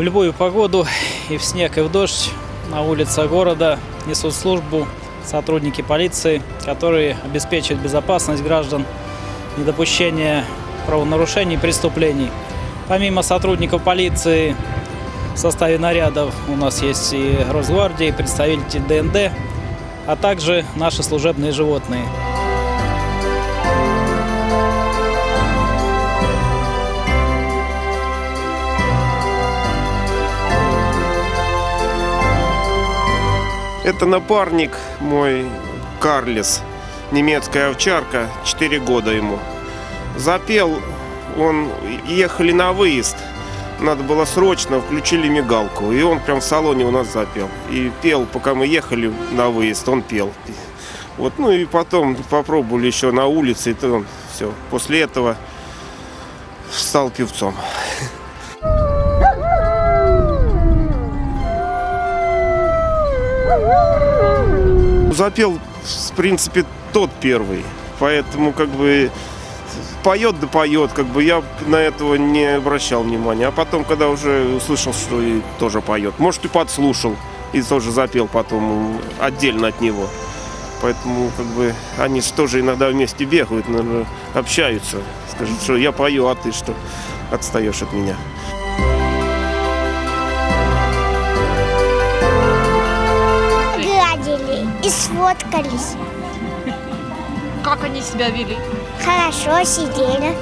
В любую погоду, и в снег, и в дождь, на улицах города несут службу сотрудники полиции, которые обеспечивают безопасность граждан, недопущение правонарушений и преступлений. Помимо сотрудников полиции в составе нарядов у нас есть и Росгвардия, и представители ДНД, а также наши служебные животные. Это напарник мой Карлис, немецкая овчарка, 4 года ему. Запел, он, ехали на выезд, надо было срочно, включили мигалку, и он прям в салоне у нас запел. И пел, пока мы ехали на выезд, он пел. Вот, ну и потом попробовали еще на улице, и то он все. После этого стал певцом. Запел, в принципе, тот первый. Поэтому, как бы, поет да поет, как бы я на этого не обращал внимания. А потом, когда уже услышал, что и тоже поет, может, и подслушал, и тоже запел потом отдельно от него. Поэтому, как бы, они же тоже иногда вместе бегают, наверное, общаются. Скажут, что я пою, а ты что, отстаешь от меня. Сфоткались. Как они себя вели? Хорошо сидели.